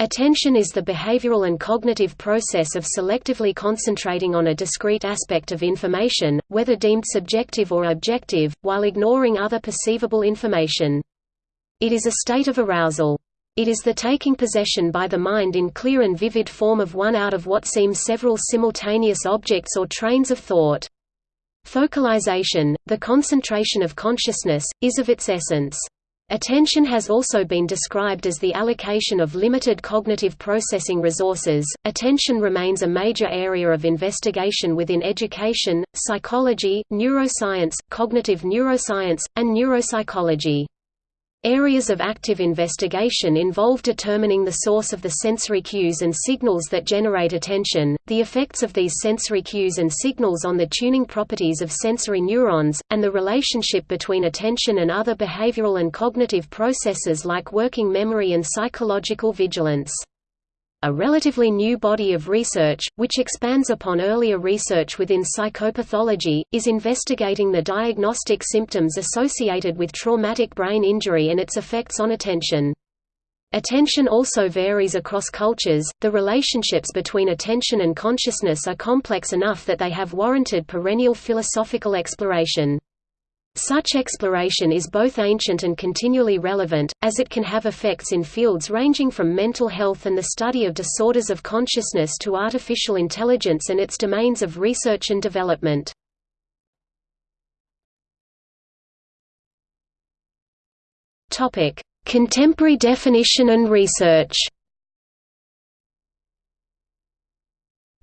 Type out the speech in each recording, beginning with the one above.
Attention is the behavioral and cognitive process of selectively concentrating on a discrete aspect of information, whether deemed subjective or objective, while ignoring other perceivable information. It is a state of arousal. It is the taking possession by the mind in clear and vivid form of one out of what seem several simultaneous objects or trains of thought. Focalization, the concentration of consciousness, is of its essence. Attention has also been described as the allocation of limited cognitive processing resources. Attention remains a major area of investigation within education, psychology, neuroscience, cognitive neuroscience, and neuropsychology. Areas of active investigation involve determining the source of the sensory cues and signals that generate attention, the effects of these sensory cues and signals on the tuning properties of sensory neurons, and the relationship between attention and other behavioral and cognitive processes like working memory and psychological vigilance. A relatively new body of research, which expands upon earlier research within psychopathology, is investigating the diagnostic symptoms associated with traumatic brain injury and its effects on attention. Attention also varies across cultures. The relationships between attention and consciousness are complex enough that they have warranted perennial philosophical exploration. Such exploration is both ancient and continually relevant, as it can have effects in fields ranging from mental health and the study of disorders of consciousness to artificial intelligence and its domains of research and development. Contemporary definition and research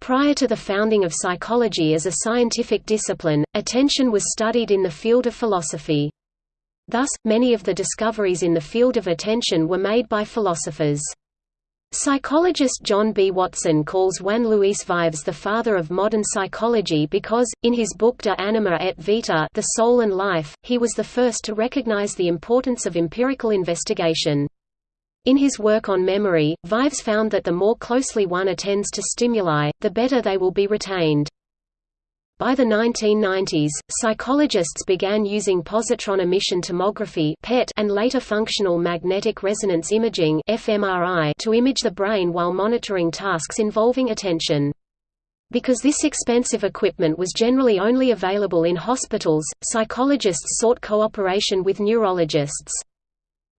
Prior to the founding of psychology as a scientific discipline, attention was studied in the field of philosophy. Thus, many of the discoveries in the field of attention were made by philosophers. Psychologist John B. Watson calls Juan Luis Vives the father of modern psychology because, in his book De Anima et Vita The Soul and Life, he was the first to recognize the importance of empirical investigation. In his work on memory, Vives found that the more closely one attends to stimuli, the better they will be retained. By the 1990s, psychologists began using positron emission tomography (PET) and later functional magnetic resonance imaging (fMRI) to image the brain while monitoring tasks involving attention. Because this expensive equipment was generally only available in hospitals, psychologists sought cooperation with neurologists.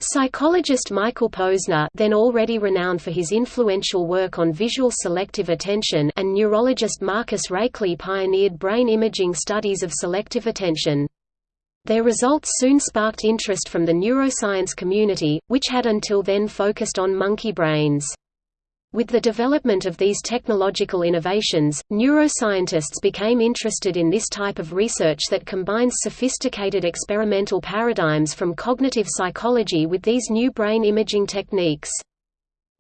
Psychologist Michael Posner then already renowned for his influential work on visual selective attention and neurologist Marcus Raichle pioneered brain imaging studies of selective attention. Their results soon sparked interest from the neuroscience community, which had until then focused on monkey brains. With the development of these technological innovations, neuroscientists became interested in this type of research that combines sophisticated experimental paradigms from cognitive psychology with these new brain imaging techniques.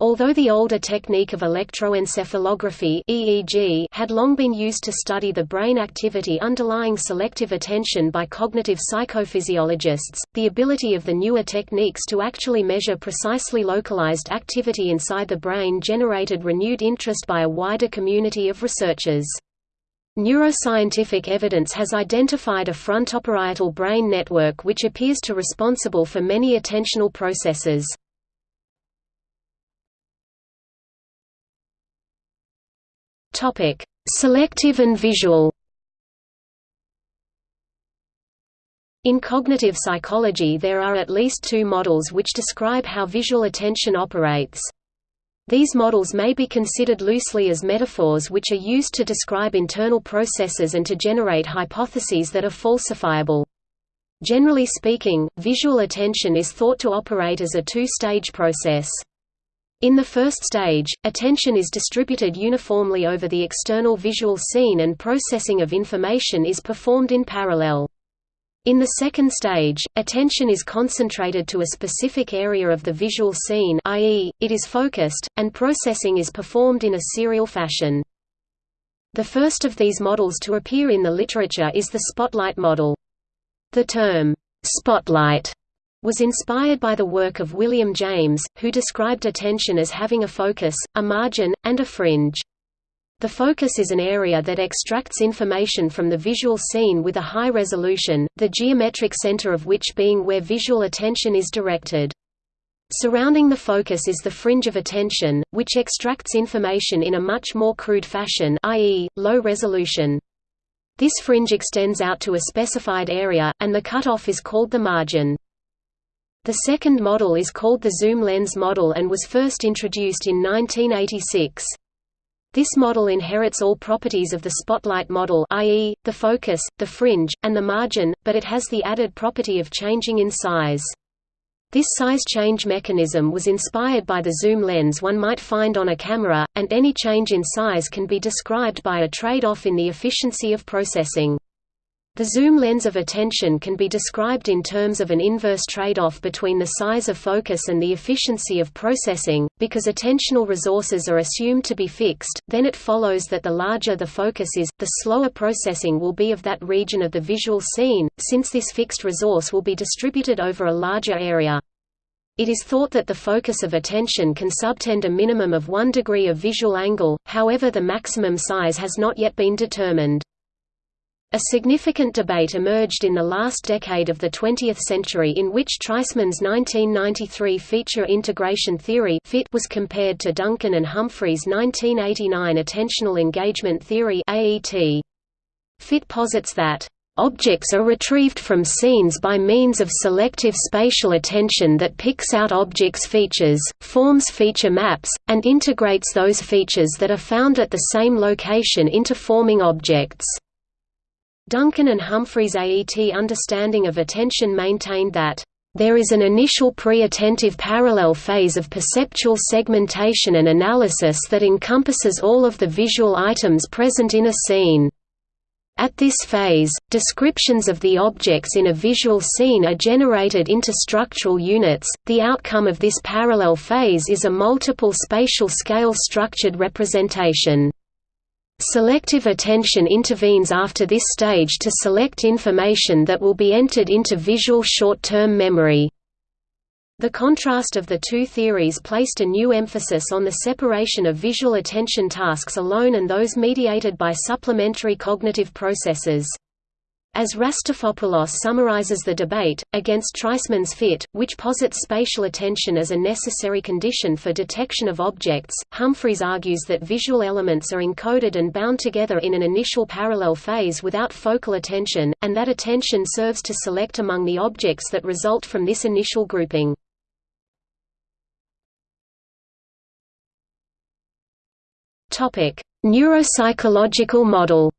Although the older technique of electroencephalography (EEG) had long been used to study the brain activity underlying selective attention by cognitive psychophysiologists, the ability of the newer techniques to actually measure precisely localized activity inside the brain generated renewed interest by a wider community of researchers. Neuroscientific evidence has identified a frontoparietal brain network which appears to be responsible for many attentional processes. Topic: Selective and visual. In cognitive psychology there are at least two models which describe how visual attention operates. These models may be considered loosely as metaphors which are used to describe internal processes and to generate hypotheses that are falsifiable. Generally speaking, visual attention is thought to operate as a two-stage process. In the first stage, attention is distributed uniformly over the external visual scene and processing of information is performed in parallel. In the second stage, attention is concentrated to a specific area of the visual scene i.e., it is focused, and processing is performed in a serial fashion. The first of these models to appear in the literature is the spotlight model. The term, spotlight was inspired by the work of William James, who described attention as having a focus, a margin, and a fringe. The focus is an area that extracts information from the visual scene with a high resolution, the geometric center of which being where visual attention is directed. Surrounding the focus is the fringe of attention, which extracts information in a much more crude fashion i.e., low resolution. This fringe extends out to a specified area, and the cutoff is called the margin. The second model is called the zoom lens model and was first introduced in 1986. This model inherits all properties of the spotlight model i.e., the focus, the fringe, and the margin, but it has the added property of changing in size. This size change mechanism was inspired by the zoom lens one might find on a camera, and any change in size can be described by a trade-off in the efficiency of processing. The zoom lens of attention can be described in terms of an inverse trade-off between the size of focus and the efficiency of processing. Because attentional resources are assumed to be fixed, then it follows that the larger the focus is, the slower processing will be of that region of the visual scene, since this fixed resource will be distributed over a larger area. It is thought that the focus of attention can subtend a minimum of one degree of visual angle, however the maximum size has not yet been determined. A significant debate emerged in the last decade of the 20th century in which Treisman's 1993 feature integration theory FIT was compared to Duncan and Humphrey's 1989 attentional engagement theory AET. FIT posits that Objects are retrieved from scenes by means of selective spatial attention that picks out objects' features, forms feature maps, and integrates those features that are found at the same location into forming objects. Duncan and Humphrey's AET understanding of attention maintained that, "...there is an initial pre-attentive parallel phase of perceptual segmentation and analysis that encompasses all of the visual items present in a scene." At this phase, descriptions of the objects in a visual scene are generated into structural units. The outcome of this parallel phase is a multiple spatial scale structured representation. Selective attention intervenes after this stage to select information that will be entered into visual short-term memory. The contrast of the two theories placed a new emphasis on the separation of visual attention tasks alone and those mediated by supplementary cognitive processes. As Raftopoulos summarizes the debate, against Treisman's FIT, which posits spatial attention as a necessary condition for detection of objects, Humphreys argues that visual elements are encoded and bound together in an initial parallel phase without focal attention, and that attention serves to select among the objects that result from this initial grouping. Neuropsychological model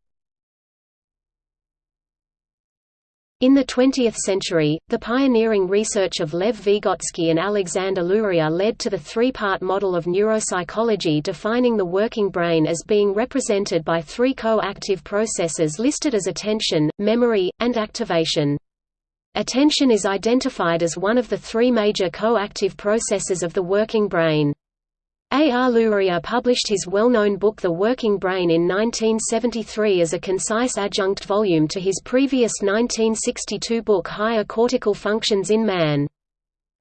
In the 20th century, the pioneering research of Lev Vygotsky and Alexander Luria led to the three-part model of neuropsychology defining the working brain as being represented by three co-active processes listed as attention, memory, and activation. Attention is identified as one of the three major co-active processes of the working brain. A. R. Luria published his well-known book The Working Brain in 1973 as a concise adjunct volume to his previous 1962 book Higher Cortical Functions in Man.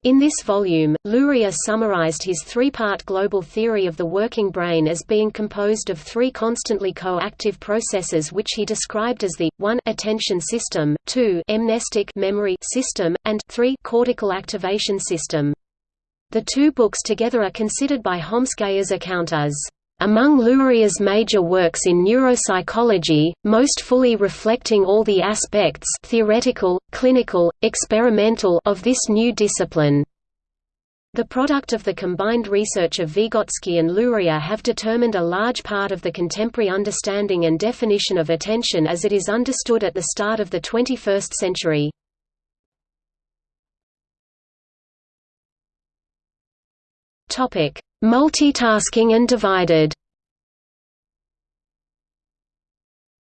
In this volume, Luria summarized his three-part global theory of the working brain as being composed of three constantly co-active processes which he described as the 1 attention system, 2 mnestic memory system, and 3 cortical activation system. The two books together are considered by Homskaya's account as among Luria's major works in neuropsychology, most fully reflecting all the aspects theoretical, clinical, experimental of this new discipline. The product of the combined research of Vygotsky and Luria have determined a large part of the contemporary understanding and definition of attention as it is understood at the start of the 21st century. Topic: Multitasking and divided.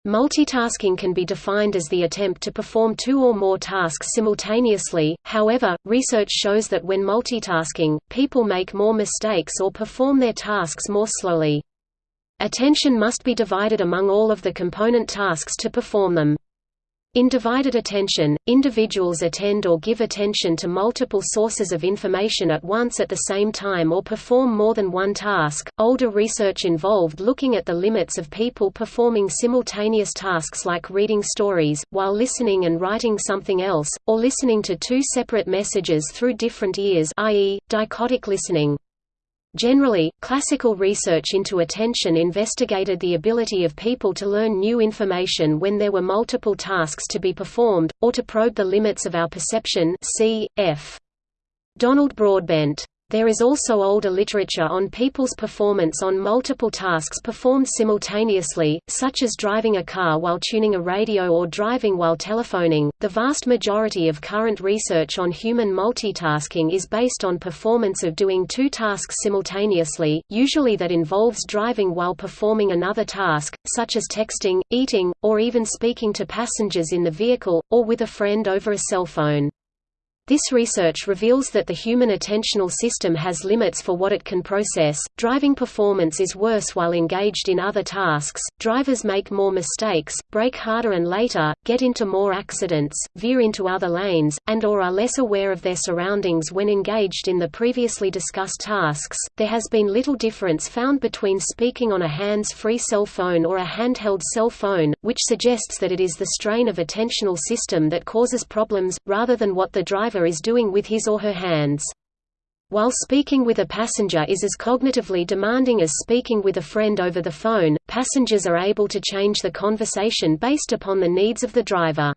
Multitasking can be defined as the attempt to perform two or more tasks simultaneously, however, research shows that when multitasking, people make more mistakes or perform their tasks more slowly. Attention must be divided among all of the component tasks to perform them. In divided attention, individuals attend or give attention to multiple sources of information at once at the same time or perform more than one task. Older research involved looking at the limits of people performing simultaneous tasks like reading stories, while listening and writing something else, or listening to two separate messages through different ears, i.e., dichotic listening. Generally, classical research into attention investigated the ability of people to learn new information when there were multiple tasks to be performed, or to probe the limits of our perception c. f. Donald Broadbent there is also older literature on people's performance on multiple tasks performed simultaneously, such as driving a car while tuning a radio or driving while telephoning. The vast majority of current research on human multitasking is based on performance of doing two tasks simultaneously, usually that involves driving while performing another task, such as texting, eating, or even speaking to passengers in the vehicle, or with a friend over a cell phone. This research reveals that the human attentional system has limits for what it can process. Driving performance is worse while engaged in other tasks. Drivers make more mistakes, brake harder and later, get into more accidents, veer into other lanes, and or are less aware of their surroundings when engaged in the previously discussed tasks. There has been little difference found between speaking on a hands-free cell phone or a handheld cell phone, which suggests that it is the strain of attentional system that causes problems rather than what the driver driver is doing with his or her hands. While speaking with a passenger is as cognitively demanding as speaking with a friend over the phone, passengers are able to change the conversation based upon the needs of the driver.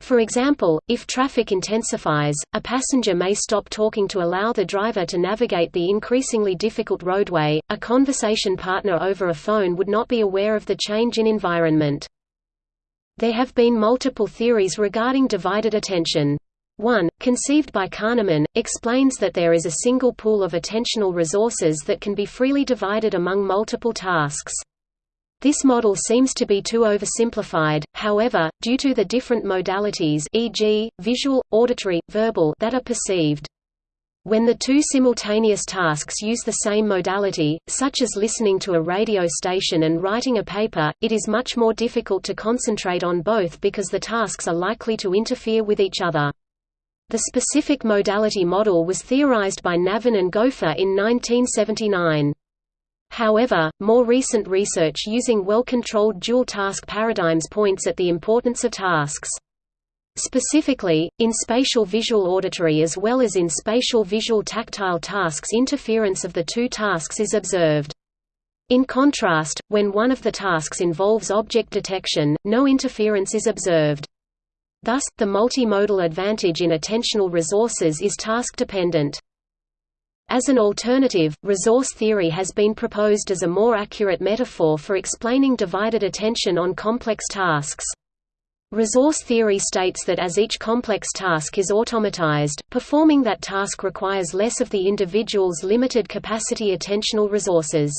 For example, if traffic intensifies, a passenger may stop talking to allow the driver to navigate the increasingly difficult roadway. A conversation partner over a phone would not be aware of the change in environment. There have been multiple theories regarding divided attention. One, conceived by Kahneman, explains that there is a single pool of attentional resources that can be freely divided among multiple tasks. This model seems to be too oversimplified, however, due to the different modalities e.g., visual, auditory, verbal that are perceived. When the two simultaneous tasks use the same modality, such as listening to a radio station and writing a paper, it is much more difficult to concentrate on both because the tasks are likely to interfere with each other. The specific modality model was theorized by Navon and Gopher in 1979. However, more recent research using well-controlled dual-task paradigms points at the importance of tasks. Specifically, in spatial visual auditory as well as in spatial visual tactile tasks interference of the two tasks is observed. In contrast, when one of the tasks involves object detection, no interference is observed. Thus, the multimodal advantage in attentional resources is task-dependent. As an alternative, resource theory has been proposed as a more accurate metaphor for explaining divided attention on complex tasks. Resource theory states that as each complex task is automatized, performing that task requires less of the individual's limited capacity attentional resources.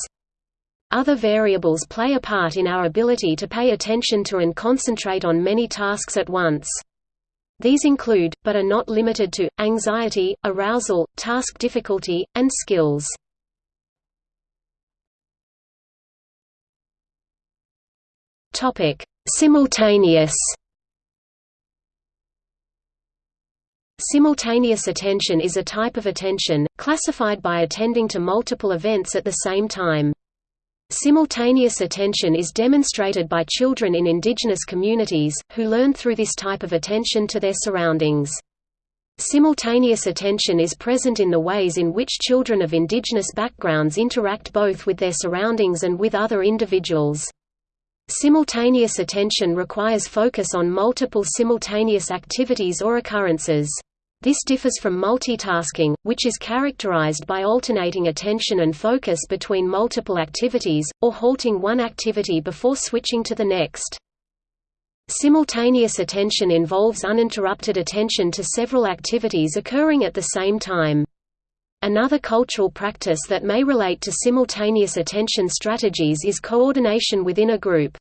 Other variables play a part in our ability to pay attention to and concentrate on many tasks at once. These include, but are not limited to, anxiety, arousal, task difficulty, and skills. Simultaneous Simultaneous attention is a type of attention, classified by attending to multiple events at the same time. Simultaneous attention is demonstrated by children in indigenous communities, who learn through this type of attention to their surroundings. Simultaneous attention is present in the ways in which children of indigenous backgrounds interact both with their surroundings and with other individuals. Simultaneous attention requires focus on multiple simultaneous activities or occurrences. This differs from multitasking, which is characterized by alternating attention and focus between multiple activities, or halting one activity before switching to the next. Simultaneous attention involves uninterrupted attention to several activities occurring at the same time. Another cultural practice that may relate to simultaneous attention strategies is coordination within a group.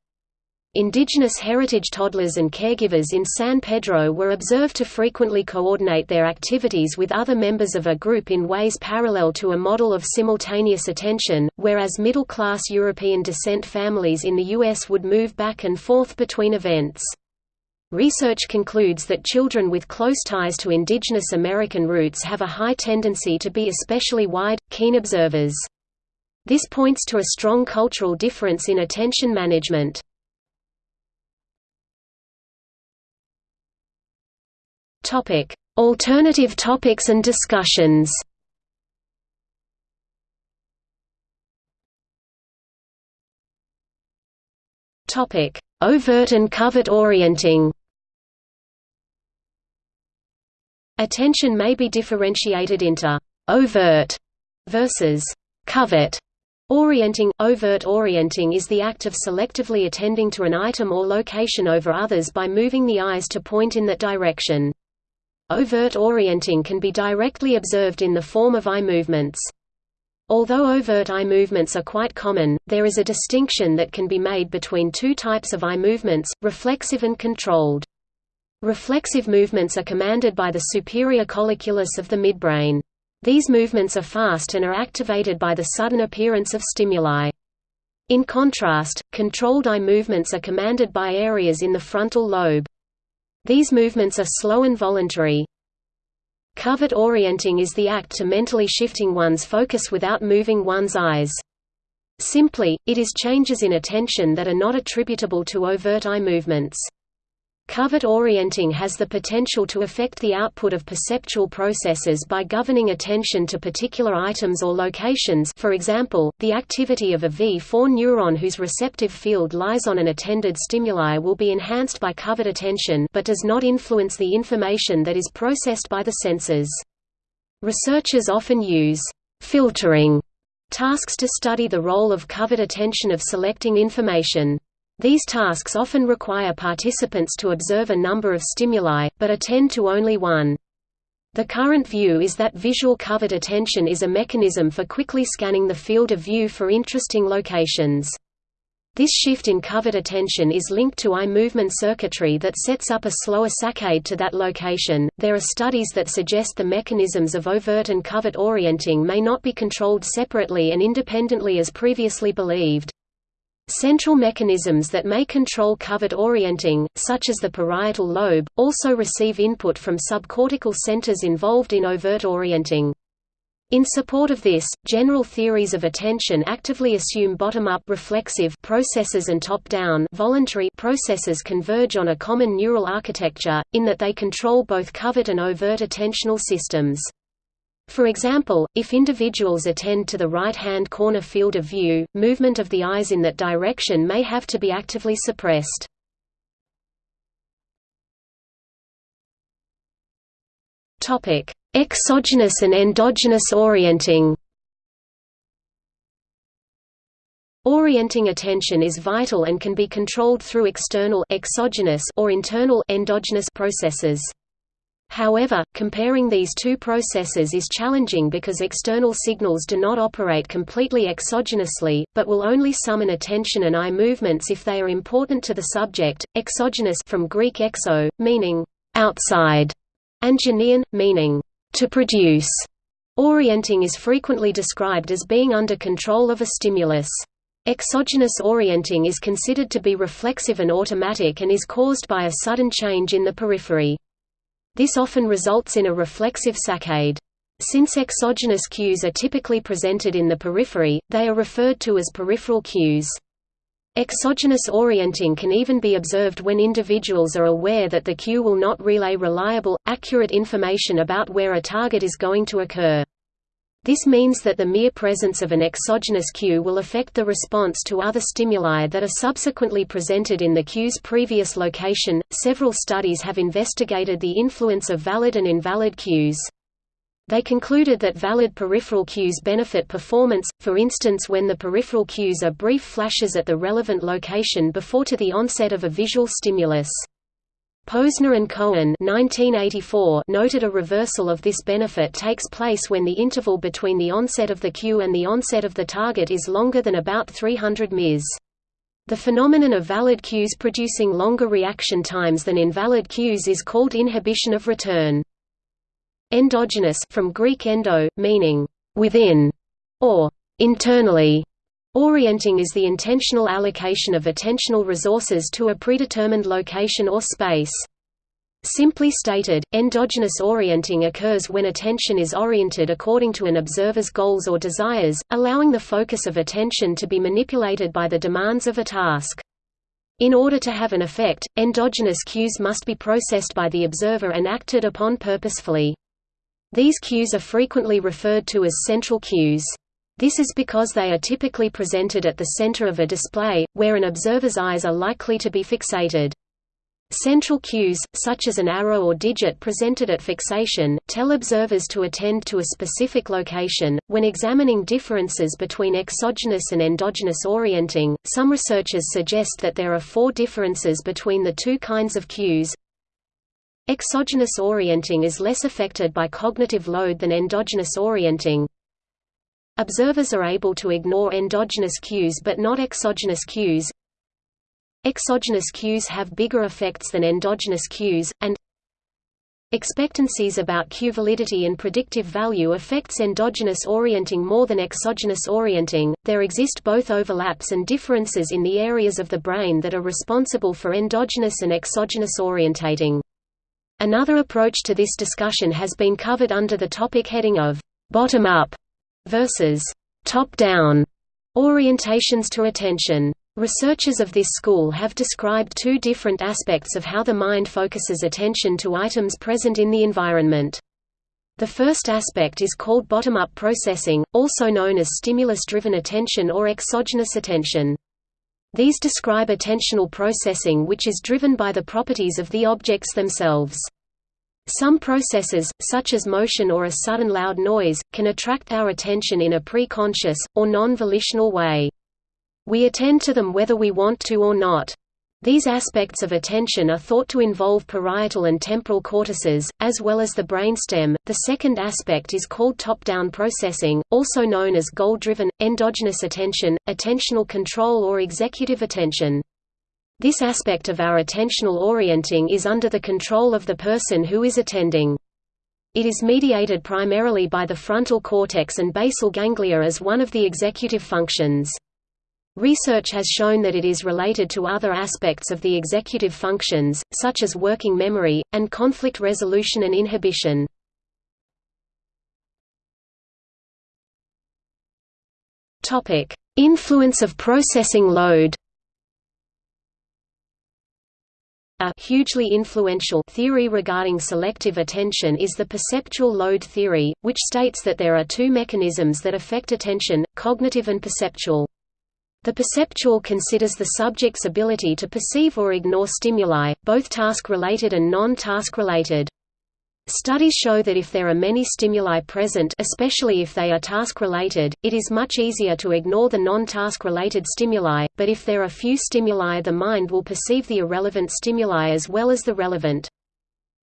Indigenous heritage toddlers and caregivers in San Pedro were observed to frequently coordinate their activities with other members of a group in ways parallel to a model of simultaneous attention, whereas middle-class European descent families in the U.S. would move back and forth between events. Research concludes that children with close ties to indigenous American roots have a high tendency to be especially wide, keen observers. This points to a strong cultural difference in attention management. Alternative topics and discussions Topic: Overt and covert orienting. Attention may be differentiated into overt versus covert orienting. Overt orienting is the act of selectively attending to an item or location over others by moving the eyes to point in that direction. Overt orienting can be directly observed in the form of eye movements. Although overt eye movements are quite common, there is a distinction that can be made between two types of eye movements, reflexive and controlled. Reflexive movements are commanded by the superior colliculus of the midbrain. These movements are fast and are activated by the sudden appearance of stimuli. In contrast, controlled eye movements are commanded by areas in the frontal lobe. These movements are slow and voluntary. Covert orienting is the act to mentally shifting one's focus without moving one's eyes. Simply, it is changes in attention that are not attributable to overt eye movements. Covert orienting has the potential to affect the output of perceptual processes by governing attention to particular items or locations for example, the activity of a V4 neuron whose receptive field lies on an attended stimuli will be enhanced by covert attention but does not influence the information that is processed by the senses. Researchers often use «filtering» tasks to study the role of covert attention of selecting information. These tasks often require participants to observe a number of stimuli, but attend to only one. The current view is that visual covert attention is a mechanism for quickly scanning the field of view for interesting locations. This shift in covert attention is linked to eye movement circuitry that sets up a slower saccade to that location. There are studies that suggest the mechanisms of overt and covert orienting may not be controlled separately and independently as previously believed. Central mechanisms that may control covert orienting, such as the parietal lobe, also receive input from subcortical centers involved in overt orienting. In support of this, general theories of attention actively assume bottom-up reflexive processes and top-down voluntary processes converge on a common neural architecture, in that they control both covert and overt attentional systems. For example, if individuals attend to the right-hand corner field of view, movement of the eyes in that direction may have to be actively suppressed. Exogenous and endogenous orienting Orienting attention is vital and can be controlled through external exogenous or internal endogenous processes. However, comparing these two processes is challenging because external signals do not operate completely exogenously, but will only summon attention and eye movements if they are important to the subject. Exogenous from Greek exo, meaning outside, and genein, meaning to produce. Orienting is frequently described as being under control of a stimulus. Exogenous orienting is considered to be reflexive and automatic and is caused by a sudden change in the periphery. This often results in a reflexive saccade. Since exogenous cues are typically presented in the periphery, they are referred to as peripheral cues. Exogenous orienting can even be observed when individuals are aware that the cue will not relay reliable, accurate information about where a target is going to occur. This means that the mere presence of an exogenous cue will affect the response to other stimuli that are subsequently presented in the cue's previous location. Several studies have investigated the influence of valid and invalid cues. They concluded that valid peripheral cues benefit performance, for instance when the peripheral cues are brief flashes at the relevant location before to the onset of a visual stimulus. Posner and Cohen 1984 noted a reversal of this benefit takes place when the interval between the onset of the cue and the onset of the target is longer than about 300 ms. The phenomenon of valid cues producing longer reaction times than invalid cues is called inhibition of return. Endogenous from Greek endo, meaning within or internally Orienting is the intentional allocation of attentional resources to a predetermined location or space. Simply stated, endogenous orienting occurs when attention is oriented according to an observer's goals or desires, allowing the focus of attention to be manipulated by the demands of a task. In order to have an effect, endogenous cues must be processed by the observer and acted upon purposefully. These cues are frequently referred to as central cues. This is because they are typically presented at the center of a display, where an observer's eyes are likely to be fixated. Central cues, such as an arrow or digit presented at fixation, tell observers to attend to a specific location. When examining differences between exogenous and endogenous orienting, some researchers suggest that there are four differences between the two kinds of cues. Exogenous orienting is less affected by cognitive load than endogenous orienting. Observers are able to ignore endogenous cues but not exogenous cues. Exogenous cues have bigger effects than endogenous cues, and expectancies about cue validity and predictive value affects endogenous orienting more than exogenous orienting. There exist both overlaps and differences in the areas of the brain that are responsible for endogenous and exogenous orientating. Another approach to this discussion has been covered under the topic heading of bottom-up versus top-down orientations to attention. Researchers of this school have described two different aspects of how the mind focuses attention to items present in the environment. The first aspect is called bottom-up processing, also known as stimulus-driven attention or exogenous attention. These describe attentional processing which is driven by the properties of the objects themselves. Some processes, such as motion or a sudden loud noise, can attract our attention in a pre-conscious, or non-volitional way. We attend to them whether we want to or not. These aspects of attention are thought to involve parietal and temporal cortices, as well as the brainstem. The second aspect is called top-down processing, also known as goal-driven, endogenous attention, attentional control or executive attention. This aspect of our attentional orienting is under the control of the person who is attending. It is mediated primarily by the frontal cortex and basal ganglia as one of the executive functions. Research has shown that it is related to other aspects of the executive functions, such as working memory, and conflict resolution and inhibition. Influence of processing load A hugely influential theory regarding selective attention is the perceptual load theory, which states that there are two mechanisms that affect attention, cognitive and perceptual. The perceptual considers the subject's ability to perceive or ignore stimuli, both task-related and non-task-related. Studies show that if there are many stimuli present especially if they are task-related, it is much easier to ignore the non-task-related stimuli, but if there are few stimuli the mind will perceive the irrelevant stimuli as well as the relevant.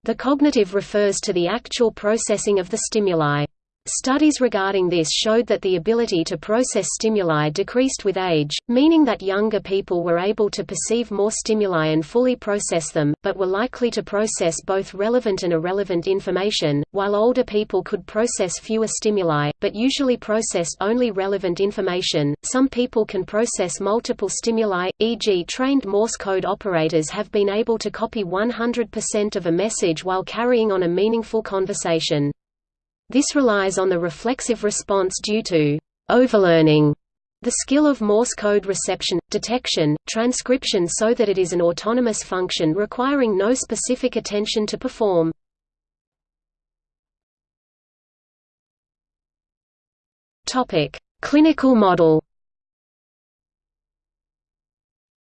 The cognitive refers to the actual processing of the stimuli. Studies regarding this showed that the ability to process stimuli decreased with age, meaning that younger people were able to perceive more stimuli and fully process them, but were likely to process both relevant and irrelevant information, while older people could process fewer stimuli, but usually processed only relevant information. Some people can process multiple stimuli, e.g., trained Morse code operators have been able to copy 100% of a message while carrying on a meaningful conversation. This relies on the reflexive response due to overlearning the skill of Morse code reception, detection, transcription so that it is an autonomous function requiring no specific attention to perform. Clinical model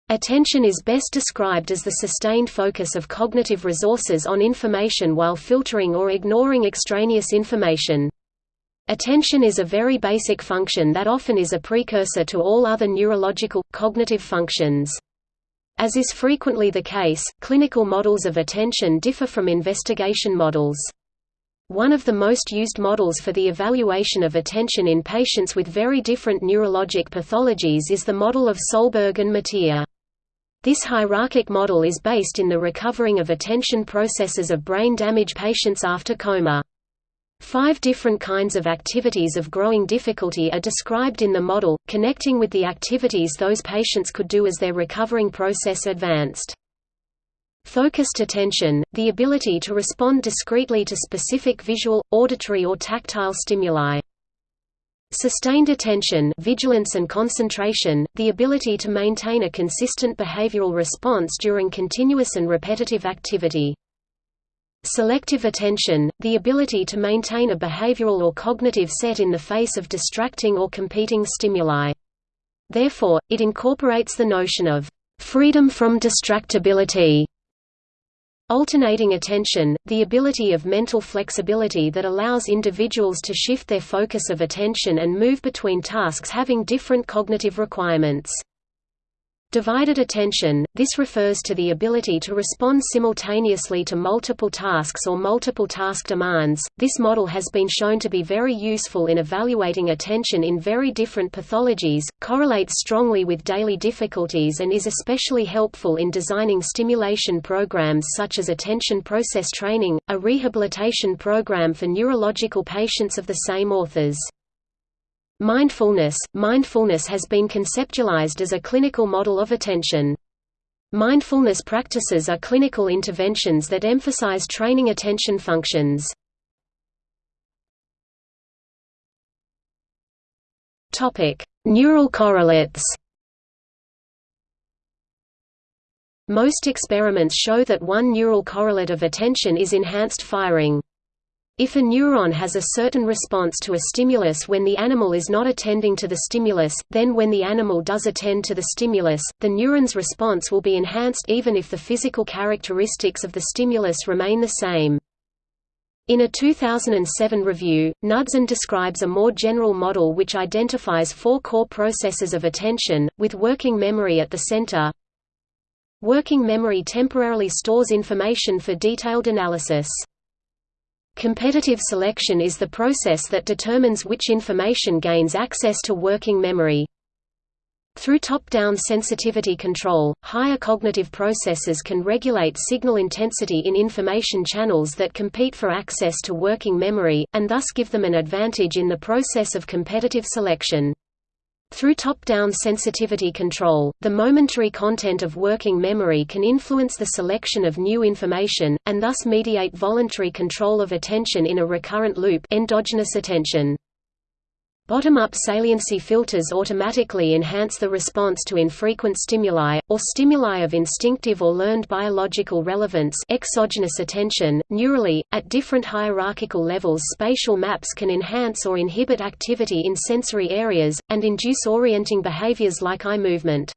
Attention is best described as the sustained focus of cognitive resources on information while filtering or ignoring extraneous information. Attention is a very basic function that often is a precursor to all other neurological, cognitive functions. As is frequently the case, clinical models of attention differ from investigation models. One of the most used models for the evaluation of attention in patients with very different neurologic pathologies is the model of Sohlberg and Mateer. This hierarchic model is based in the recovering of attention processes of brain damage patients after coma. Five different kinds of activities of growing difficulty are described in the model, connecting with the activities those patients could do as their recovering process advanced. Focused attention, the ability to respond discretely to specific visual, auditory or tactile stimuli. Sustained attention vigilance and concentration, the ability to maintain a consistent behavioral response during continuous and repetitive activity. Selective attention, the ability to maintain a behavioral or cognitive set in the face of distracting or competing stimuli. Therefore, it incorporates the notion of freedom from distractibility. Alternating attention, the ability of mental flexibility that allows individuals to shift their focus of attention and move between tasks having different cognitive requirements. Divided attention – This refers to the ability to respond simultaneously to multiple tasks or multiple task demands. This model has been shown to be very useful in evaluating attention in very different pathologies, correlates strongly with daily difficulties and is especially helpful in designing stimulation programs such as attention process training, a rehabilitation program for neurological patients of the same authors. Mindfulness – Mindfulness has been conceptualized as a clinical model of attention. Mindfulness practices are clinical interventions that emphasize training attention functions. Neural correlates Most experiments show that one neural correlate of attention is enhanced firing. If a neuron has a certain response to a stimulus when the animal is not attending to the stimulus, then when the animal does attend to the stimulus, the neuron's response will be enhanced even if the physical characteristics of the stimulus remain the same. In a 2007 review, Knudsen describes a more general model which identifies four core processes of attention, with working memory at the center. Working memory temporarily stores information for detailed analysis. Competitive selection is the process that determines which information gains access to working memory. Through top-down sensitivity control, higher cognitive processes can regulate signal intensity in information channels that compete for access to working memory, and thus give them an advantage in the process of competitive selection. Through top-down sensitivity control, the momentary content of working memory can influence the selection of new information, and thus mediate voluntary control of attention in a recurrent loop endogenous attention. Bottom-up saliency filters automatically enhance the response to infrequent stimuli, or stimuli of instinctive or learned biological relevance exogenous attention. Neurally, at different hierarchical levels spatial maps can enhance or inhibit activity in sensory areas, and induce orienting behaviors like eye movement.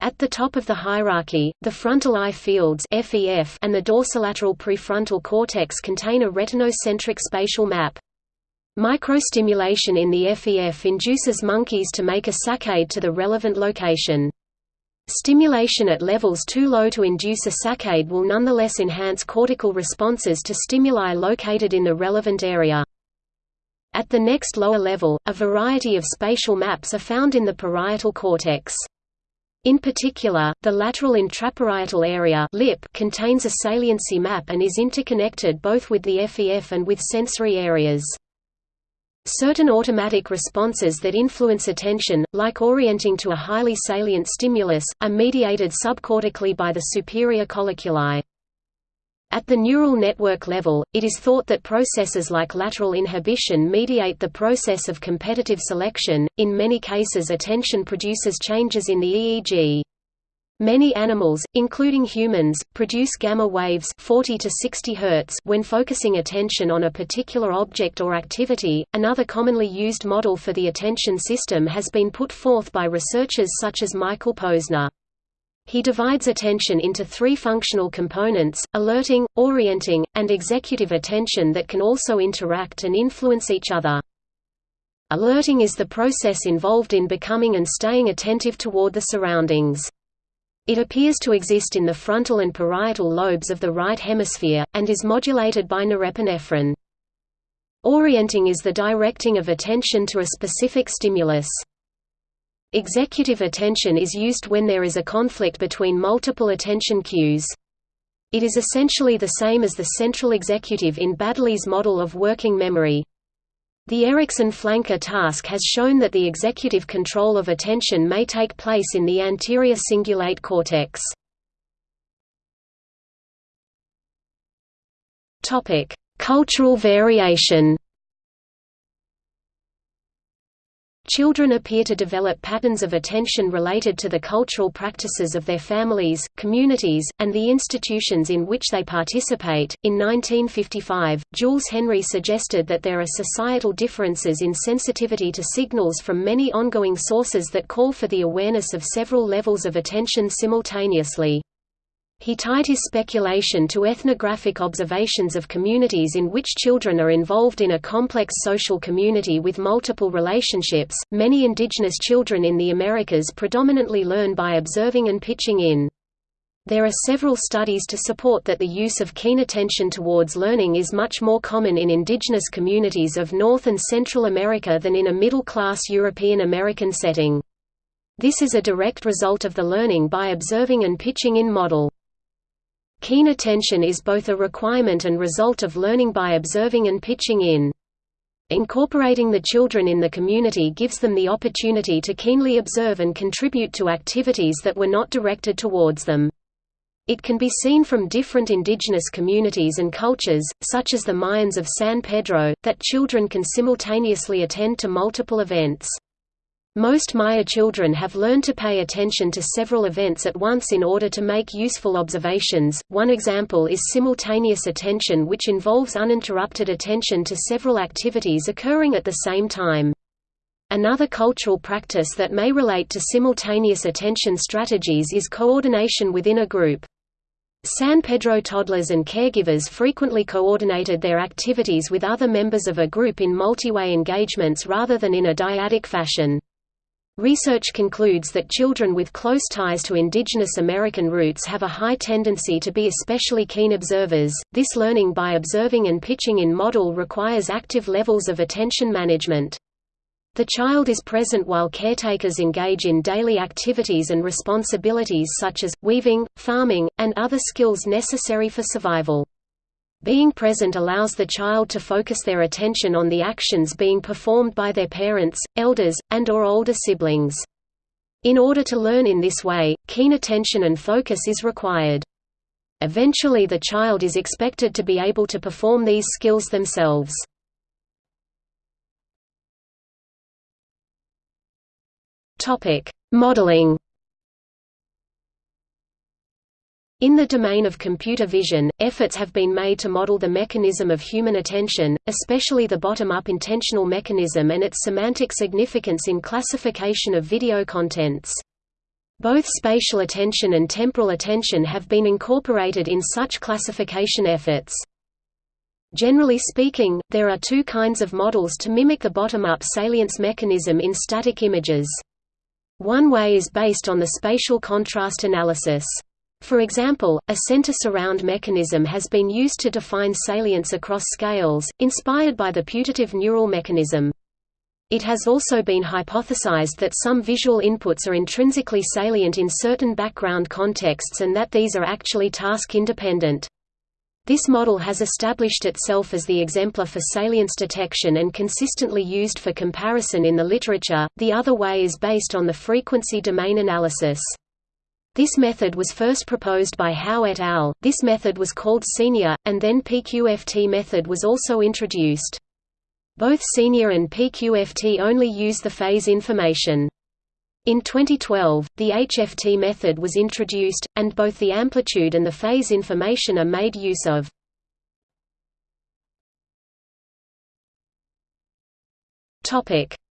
At the top of the hierarchy, the frontal eye fields and the dorsolateral prefrontal cortex contain a retinocentric spatial map. Microstimulation in the FEF induces monkeys to make a saccade to the relevant location. Stimulation at levels too low to induce a saccade will nonetheless enhance cortical responses to stimuli located in the relevant area. At the next lower level, a variety of spatial maps are found in the parietal cortex. In particular, the lateral intraparietal area LIP contains a saliency map and is interconnected both with the FEF and with sensory areas. Certain automatic responses that influence attention, like orienting to a highly salient stimulus, are mediated subcortically by the superior colliculi. At the neural network level, it is thought that processes like lateral inhibition mediate the process of competitive selection. In many cases, attention produces changes in the EEG. Many animals, including humans, produce gamma waves 40 to 60 Hz when focusing attention on a particular object or activity. Another commonly used model for the attention system has been put forth by researchers such as Michael Posner. He divides attention into three functional components, alerting, orienting, and executive attention that can also interact and influence each other. Alerting is the process involved in becoming and staying attentive toward the surroundings. It appears to exist in the frontal and parietal lobes of the right hemisphere, and is modulated by norepinephrine. Orienting is the directing of attention to a specific stimulus. Executive attention is used when there is a conflict between multiple attention cues. It is essentially the same as the central executive in Baddeley's model of working memory. The Eriksen-Flanker task has shown that the executive control of attention may take place in the anterior cingulate cortex. Cultural variation Children appear to develop patterns of attention related to the cultural practices of their families, communities, and the institutions in which they participate. In 1955, Jules Henry suggested that there are societal differences in sensitivity to signals from many ongoing sources that call for the awareness of several levels of attention simultaneously. He tied his speculation to ethnographic observations of communities in which children are involved in a complex social community with multiple relationships. Many indigenous children in the Americas predominantly learn by observing and pitching in. There are several studies to support that the use of keen attention towards learning is much more common in indigenous communities of North and Central America than in a middle-class European American setting. This is a direct result of the learning by observing and pitching in model. Keen attention is both a requirement and result of learning by observing and pitching in. Incorporating the children in the community gives them the opportunity to keenly observe and contribute to activities that were not directed towards them. It can be seen from different indigenous communities and cultures, such as the Mayans of San Pedro, that children can simultaneously attend to multiple events. Most Maya children have learned to pay attention to several events at once in order to make useful observations. One example is simultaneous attention, which involves uninterrupted attention to several activities occurring at the same time. Another cultural practice that may relate to simultaneous attention strategies is coordination within a group. San Pedro toddlers and caregivers frequently coordinated their activities with other members of a group in multi-way engagements rather than in a dyadic fashion. Research concludes that children with close ties to indigenous American roots have a high tendency to be especially keen observers. This learning by observing and pitching in model requires active levels of attention management. The child is present while caretakers engage in daily activities and responsibilities such as, weaving, farming, and other skills necessary for survival. Being present allows the child to focus their attention on the actions being performed by their parents, elders, and or older siblings. In order to learn in this way, keen attention and focus is required. Eventually the child is expected to be able to perform these skills themselves. Modeling In the domain of computer vision, efforts have been made to model the mechanism of human attention, especially the bottom-up intentional mechanism and its semantic significance in classification of video contents. Both spatial attention and temporal attention have been incorporated in such classification efforts. Generally speaking, there are two kinds of models to mimic the bottom-up salience mechanism in static images. One way is based on the spatial contrast analysis. For example, a center surround mechanism has been used to define salience across scales, inspired by the putative neural mechanism. It has also been hypothesized that some visual inputs are intrinsically salient in certain background contexts and that these are actually task-independent. This model has established itself as the exemplar for salience detection and consistently used for comparison in the literature. The other way is based on the frequency domain analysis. This method was first proposed by Howe et al. This method was called Senior, and then PQFT method was also introduced. Both Senior and PQFT only use the phase information. In 2012, the HFT method was introduced, and both the amplitude and the phase information are made use of.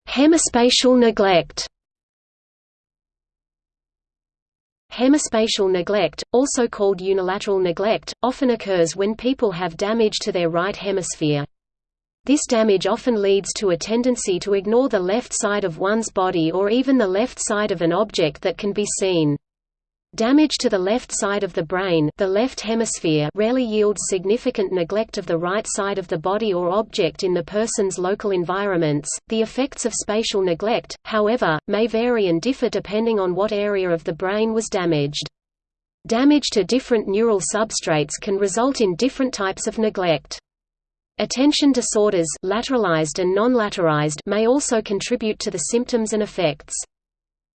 Hemispatial neglect Hemispatial neglect, also called unilateral neglect, often occurs when people have damage to their right hemisphere. This damage often leads to a tendency to ignore the left side of one's body or even the left side of an object that can be seen. Damage to the left side of the brain the left hemisphere rarely yields significant neglect of the right side of the body or object in the person's local environments. The effects of spatial neglect, however, may vary and differ depending on what area of the brain was damaged. Damage to different neural substrates can result in different types of neglect. Attention disorders lateralized and non-lateralized may also contribute to the symptoms and effects.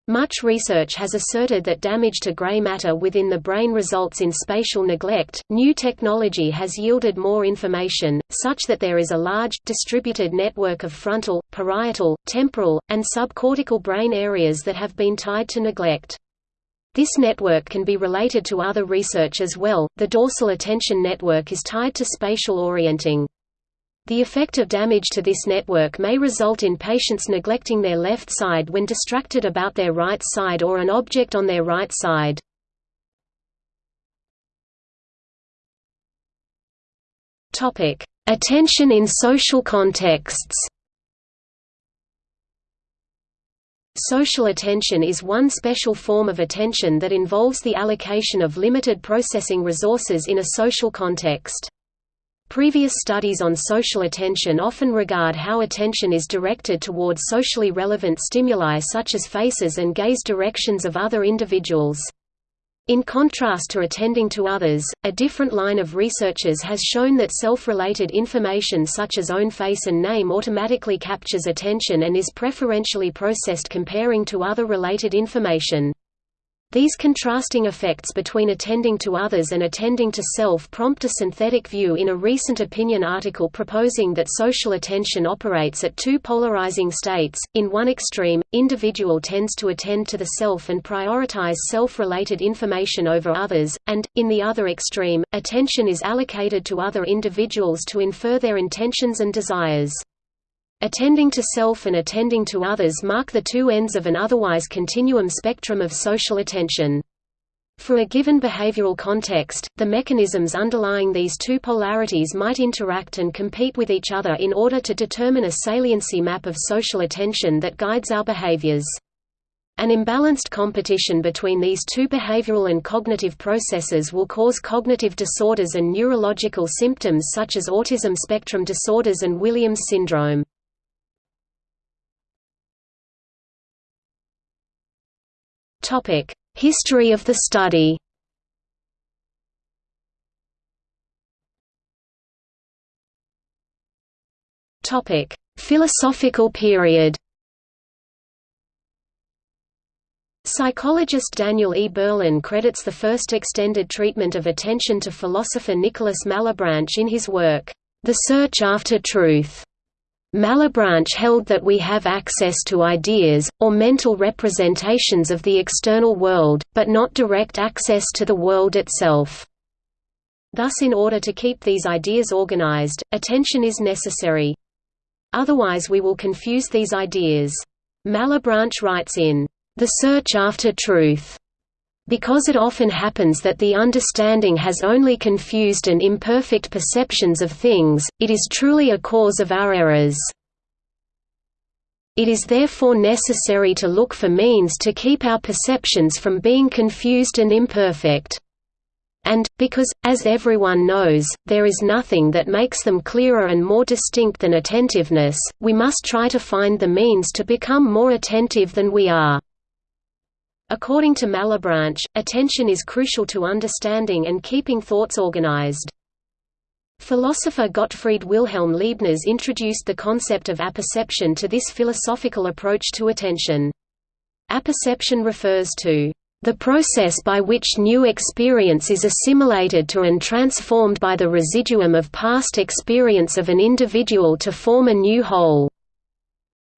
Much research has asserted that damage to gray matter within the brain results in spatial neglect. New technology has yielded more information, such that there is a large, distributed network of frontal, parietal, temporal, and subcortical brain areas that have been tied to neglect. This network can be related to other research as well. The dorsal attention network is tied to spatial orienting. The effect of damage to this network may result in patients neglecting their left side when distracted about their right side or an object on their right side. Attention in social contexts Social attention is one special form of attention that involves the allocation of limited processing resources in a social context. Previous studies on social attention often regard how attention is directed toward socially relevant stimuli such as faces and gaze directions of other individuals. In contrast to attending to others, a different line of researchers has shown that self-related information such as own face and name automatically captures attention and is preferentially processed comparing to other related information. These contrasting effects between attending to others and attending to self prompt a synthetic view in a recent opinion article proposing that social attention operates at two polarizing states. In one extreme, individual tends to attend to the self and prioritize self-related information over others, and, in the other extreme, attention is allocated to other individuals to infer their intentions and desires. Attending to self and attending to others mark the two ends of an otherwise continuum spectrum of social attention. For a given behavioral context, the mechanisms underlying these two polarities might interact and compete with each other in order to determine a saliency map of social attention that guides our behaviors. An imbalanced competition between these two behavioral and cognitive processes will cause cognitive disorders and neurological symptoms such as autism spectrum disorders and Williams syndrome. History of the study Topic: Philosophical period Psychologist Daniel E. Berlyne credits the first extended treatment of attention to philosopher Nicholas Malebranche in his work, The Search After Truth. Malebranche held that we have access to ideas, or mental representations of the external world, but not direct access to the world itself. Thus in order to keep these ideas organized, attention is necessary. Otherwise we will confuse these ideas. Malebranche writes in, The Search After Truth, because it often happens that the understanding has only confused and imperfect perceptions of things, it is truly a cause of our errors. It is therefore necessary to look for means to keep our perceptions from being confused and imperfect. And, because, as everyone knows, there is nothing that makes them clearer and more distinct than attentiveness, we must try to find the means to become more attentive than we are. According to Malebranche, attention is crucial to understanding and keeping thoughts organized. Philosopher Gottfried Wilhelm Leibniz introduced the concept of apperception to this philosophical approach to attention. Apperception refers to the process by which new experience is assimilated to and transformed by the residuum of past experience of an individual to form a new whole.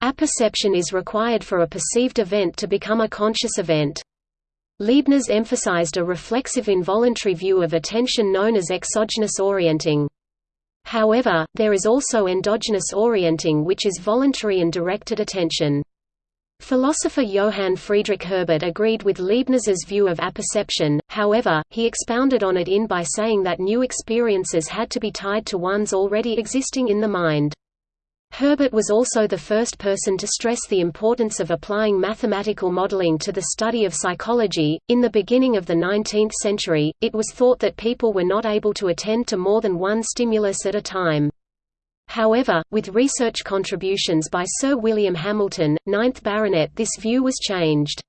Apperception is required for a perceived event to become a conscious event. Leibniz emphasized a reflexive involuntary view of attention known as exogenous orienting. However, there is also endogenous orienting which is voluntary and directed attention. Philosopher Johann Friedrich Herbart agreed with Leibniz's view of apperception, however, he expounded on it in by saying that new experiences had to be tied to ones already existing in the mind. Herbart was also the first person to stress the importance of applying mathematical modeling to the study of psychology. In the beginning of the 19th century, it was thought that people were not able to attend to more than one stimulus at a time. However, with research contributions by Sir William Hamilton, 9th Baronet this view was changed.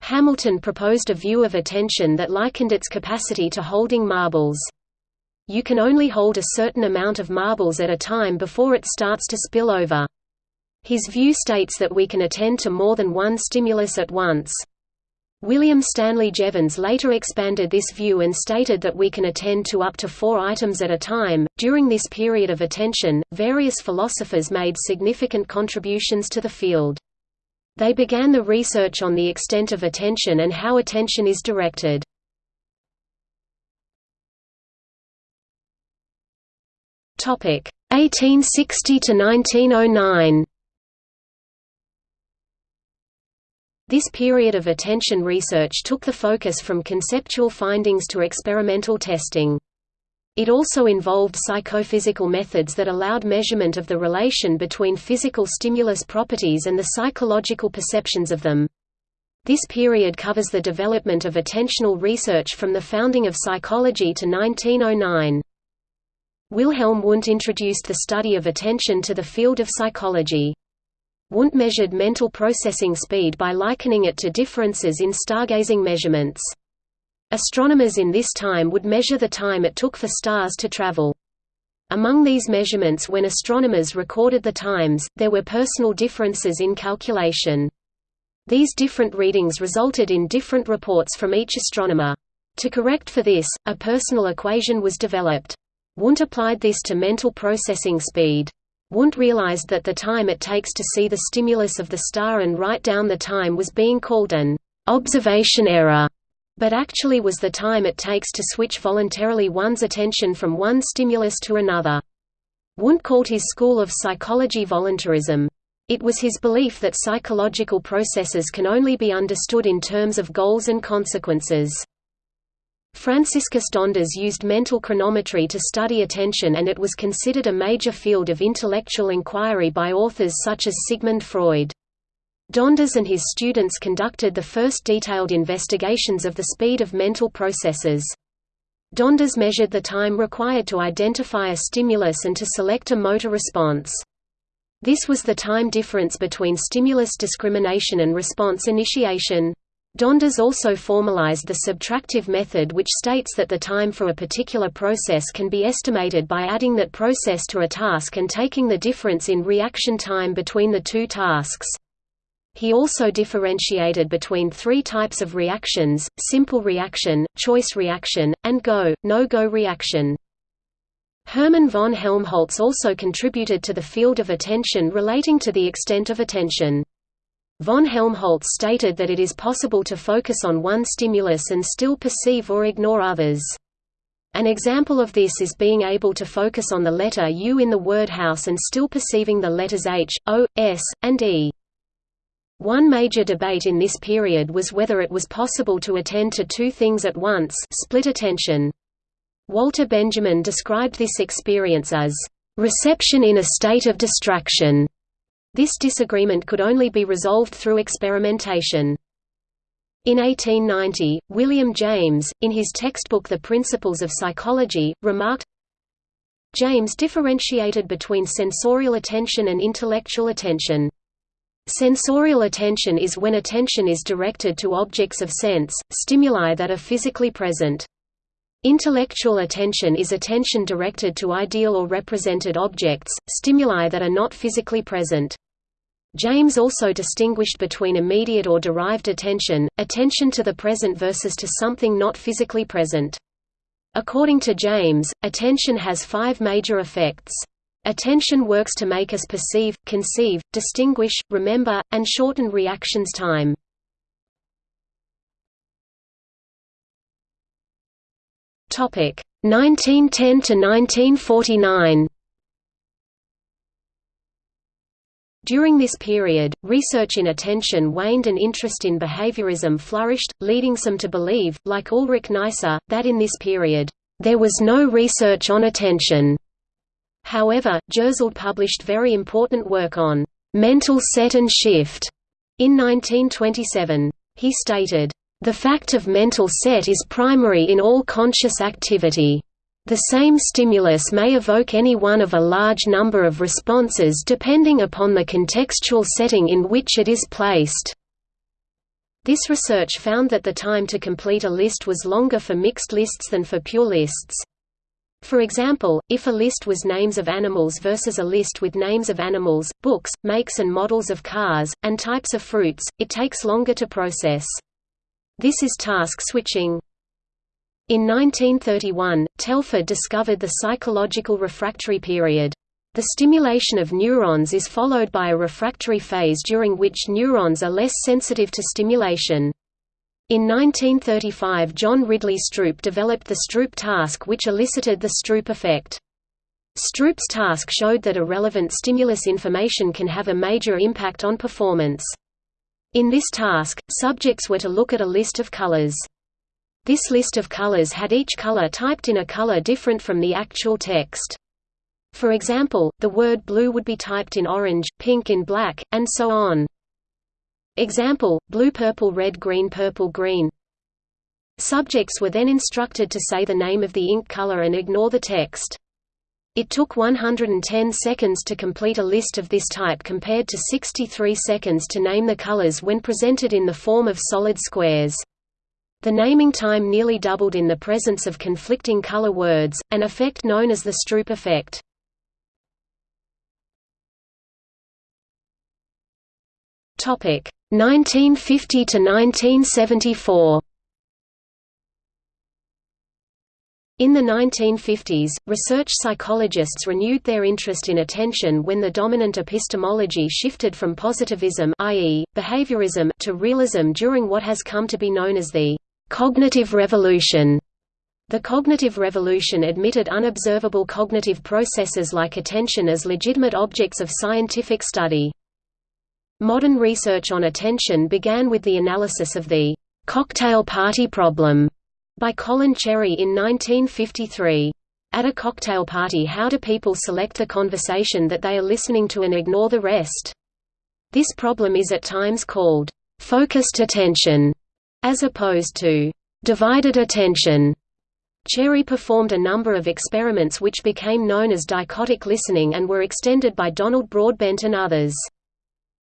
Hamilton proposed a view of attention that likened its capacity to holding marbles. You can only hold a certain amount of marbles at a time before it starts to spill over. His view states that we can attend to more than one stimulus at once. William Stanley Jevons later expanded this view and stated that we can attend to up to four items at a time. During this period of attention, various philosophers made significant contributions to the field. They began the research on the extent of attention and how attention is directed. Topic 1860 to 1909. This period of attention research took the focus from conceptual findings to experimental testing. It also involved psychophysical methods that allowed measurement of the relation between physical stimulus properties and the psychological perceptions of them. This period covers the development of attentional research from the founding of psychology to 1909. Wilhelm Wundt introduced the study of attention to the field of psychology. Wundt measured mental processing speed by likening it to differences in stargazing measurements. Astronomers in this time would measure the time it took for stars to travel. Among these measurements when astronomers recorded the times, there were personal differences in calculation. These different readings resulted in different reports from each astronomer. To correct for this, a personal equation was developed. Wundt applied this to mental processing speed. Wundt realized that the time it takes to see the stimulus of the star and write down the time was being called an observation error, but actually was the time it takes to switch voluntarily one's attention from one stimulus to another. Wundt called his school of psychology voluntarism. It was his belief that psychological processes can only be understood in terms of goals and consequences. Franciscus Donders used mental chronometry to study attention and it was considered a major field of intellectual inquiry by authors such as Sigmund Freud. Donders and his students conducted the first detailed investigations of the speed of mental processes. Donders measured the time required to identify a stimulus and to select a motor response. This was the time difference between stimulus discrimination and response initiation. Donders also formalized the subtractive method which states that the time for a particular process can be estimated by adding that process to a task and taking the difference in reaction time between the two tasks. He also differentiated between three types of reactions, simple reaction, choice reaction, and go, no-go reaction. Hermann von Helmholtz also contributed to the field of attention relating to the extent of attention. Von Helmholtz stated that it is possible to focus on one stimulus and still perceive or ignore others. An example of this is being able to focus on the letter U in the word house and still perceiving the letters H, O, S, and E. One major debate in this period was whether it was possible to attend to two things at once split attention. Walter Benjamin described this experience as, "...reception in a state of distraction." This disagreement could only be resolved through experimentation. In 1890, William James, in his textbook The Principles of Psychology, remarked, James differentiated between sensorial attention and intellectual attention. Sensorial attention is when attention is directed to objects of sense, stimuli that are physically present. Intellectual attention is attention directed to ideal or represented objects, stimuli that are not physically present. James also distinguished between immediate or derived attention, attention to the present versus to something not physically present. According to James, attention has five major effects. Attention works to make us perceive, conceive, distinguish, remember, and shorten reactions time. 1910 to 1949 During this period, research in attention waned and interest in behaviorism flourished, leading some to believe, like Ulrich Neisser, that in this period, there was no research on attention. However, Jersild published very important work on mental set and shift in 1927. He stated, the fact of mental set is primary in all conscious activity. The same stimulus may evoke any one of a large number of responses depending upon the contextual setting in which it is placed. This research found that the time to complete a list was longer for mixed lists than for pure lists. For example, if a list was names of animals versus a list with names of animals, books, makes and models of cars, and types of fruits, it takes longer to process. This is task switching. In 1931, Telford discovered the psychological refractory period. The stimulation of neurons is followed by a refractory phase during which neurons are less sensitive to stimulation. In 1935 John Ridley Stroop developed the Stroop task which elicited the Stroop effect. Stroop's task showed that a relevant stimulus information can have a major impact on performance. In this task, subjects were to look at a list of colors. This list of colors had each color typed in a color different from the actual text. For example, the word blue would be typed in orange, pink in black, and so on. Example, blue purple red green purple green Subjects were then instructed to say the name of the ink color and ignore the text. It took 110 seconds to complete a list of this type compared to 63 seconds to name the colors when presented in the form of solid squares. The naming time nearly doubled in the presence of conflicting color words, an effect known as the Stroop effect. Topic 1950 to 1974. In the 1950s, research psychologists renewed their interest in attention when the dominant epistemology shifted from positivism i.e., behaviorism to realism during what has come to be known as the «cognitive revolution». The cognitive revolution admitted unobservable cognitive processes like attention as legitimate objects of scientific study. Modern research on attention began with the analysis of the cocktail party problem by Colin Cherry in 1953. At a cocktail party how do people select the conversation that they are listening to and ignore the rest? This problem is at times called focused attention, as opposed to divided attention. Cherry performed a number of experiments which became known as dichotic listening and were extended by Donald Broadbent and others.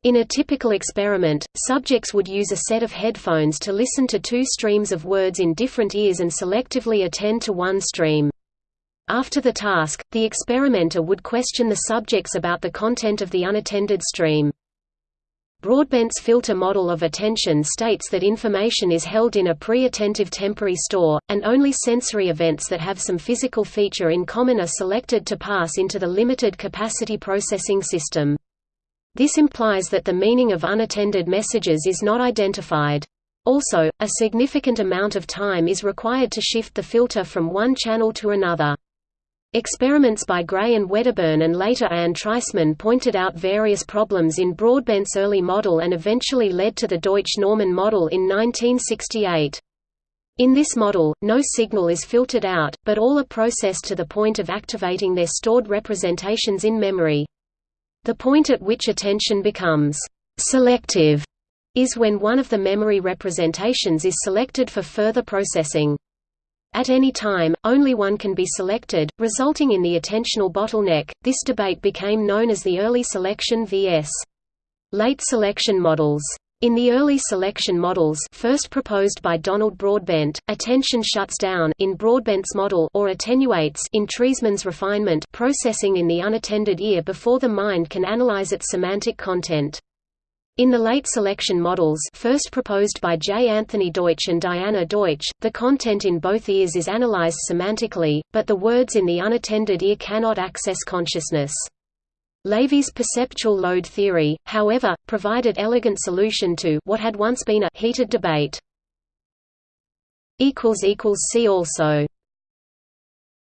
In a typical experiment, subjects would use a set of headphones to listen to two streams of words in different ears and selectively attend to one stream. After the task, the experimenter would question the subjects about the content of the unattended stream. Broadbent's filter model of attention states that information is held in a pre-attentive temporary store, and only sensory events that have some physical feature in common are selected to pass into the limited capacity processing system. This implies that the meaning of unattended messages is not identified. Also, a significant amount of time is required to shift the filter from one channel to another. Experiments by Gray and Wedderburn and later Anne Treisman pointed out various problems in Broadbent's early model and eventually led to the Deutsch-Norman model in 1968. In this model, no signal is filtered out, but all are processed to the point of activating their stored representations in memory. The point at which attention becomes selective is when one of the memory representations is selected for further processing. At any time, only one can be selected, resulting in the attentional bottleneck. This debate became known as the early selection vs. late selection models. In the early selection models first proposed by Donald Broadbent, attention shuts down in Broadbent's model or attenuates in Treisman's refinement processing in the unattended ear before the mind can analyze its semantic content. In the late selection models first proposed by J. Anthony Deutsch and Diana Deutsch, the content in both ears is analyzed semantically, but the words in the unattended ear cannot access consciousness. Lavie's perceptual load theory, however, provided elegant solution to what had once been a heated debate. See also